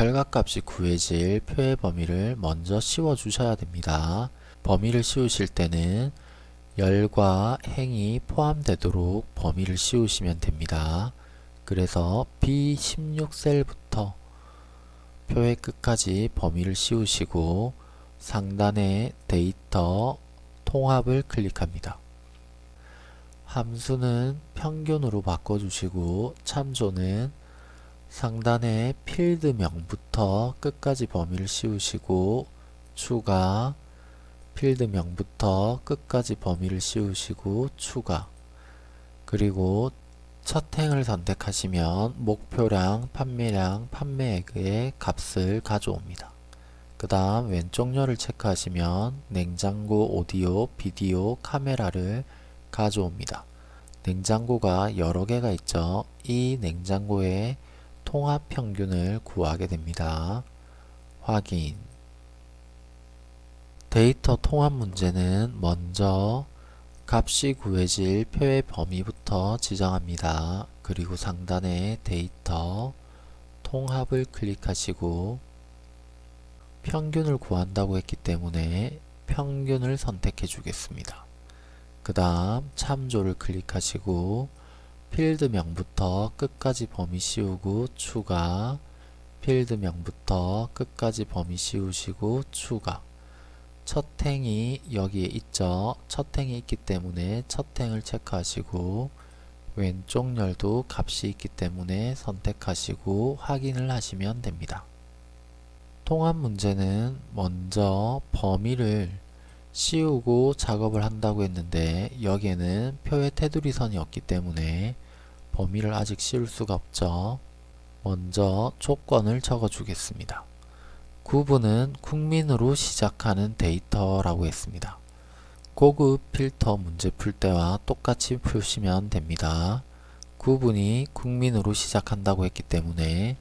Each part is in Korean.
결과값이 구해질 표의 범위를 먼저 씌워 주셔야 됩니다. 범위를 씌우실 때는 열과 행이 포함되도록 범위를 씌우시면 됩니다. 그래서 B16셀부터 표의 끝까지 범위를 씌우시고 상단에 데이터 통합을 클릭합니다. 함수는 평균으로 바꿔주시고 참조는 상단의 필드명부터 끝까지 범위를 씌우시고 추가 필드명부터 끝까지 범위를 씌우시고 추가 그리고 첫 행을 선택하시면 목표량, 판매량, 판매액의 값을 가져옵니다. 그 다음 왼쪽 열을 체크하시면 냉장고, 오디오, 비디오, 카메라를 가져옵니다. 냉장고가 여러 개가 있죠. 이 냉장고의 통합 평균을 구하게 됩니다. 확인 데이터 통합 문제는 먼저 값이 구해질 표의 범위부터 지정합니다. 그리고 상단에 데이터 통합을 클릭하시고 평균을 구한다고 했기 때문에 평균을 선택해 주겠습니다. 그 다음 참조를 클릭하시고 필드명부터 끝까지 범위 씌우고 추가 필드명부터 끝까지 범위 씌우시고 추가 첫 행이 여기에 있죠. 첫 행이 있기 때문에 첫 행을 체크하시고 왼쪽 열도 값이 있기 때문에 선택하시고 확인을 하시면 됩니다. 통합 문제는 먼저 범위를 씌우고 작업을 한다고 했는데 여기에는 표의 테두리 선이 없기 때문에 범위를 아직 씌울 수가 없죠. 먼저 조건을 적어 주겠습니다. 구분은 국민으로 시작하는 데이터라고 했습니다. 고급 필터 문제 풀 때와 똑같이 푸시면 됩니다. 구분이 국민으로 시작한다고 했기 때문에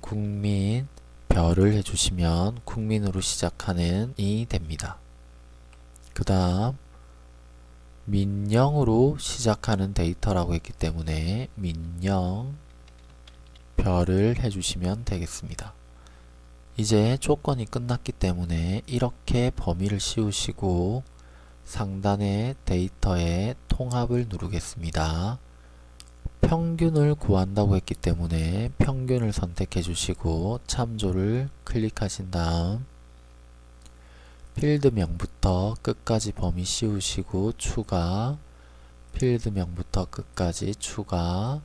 국민 별을 해주시면 국민으로 시작하는 이 됩니다. 그 다음 민영으로 시작하는 데이터라고 했기 때문에 민영 별을 해주시면 되겠습니다. 이제 조건이 끝났기 때문에 이렇게 범위를 씌우시고 상단의 데이터의 통합을 누르겠습니다. 평균을 구한다고 했기 때문에 평균을 선택해 주시고 참조를 클릭하신 다음 필드명부터 끝까지 범위 씌우시고 추가 필드명부터 끝까지 추가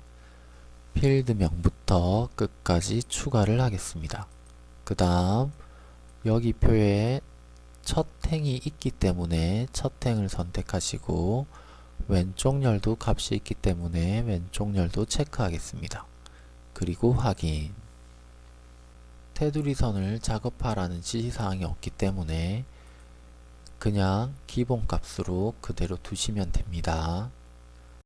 필드명부터 끝까지 추가를 하겠습니다. 그 다음 여기 표에 첫 행이 있기 때문에 첫 행을 선택하시고 왼쪽 열도 값이 있기 때문에 왼쪽 열도 체크하겠습니다. 그리고 확인 테두리 선을 작업하라는 지시사항이 없기 때문에 그냥 기본 값으로 그대로 두시면 됩니다.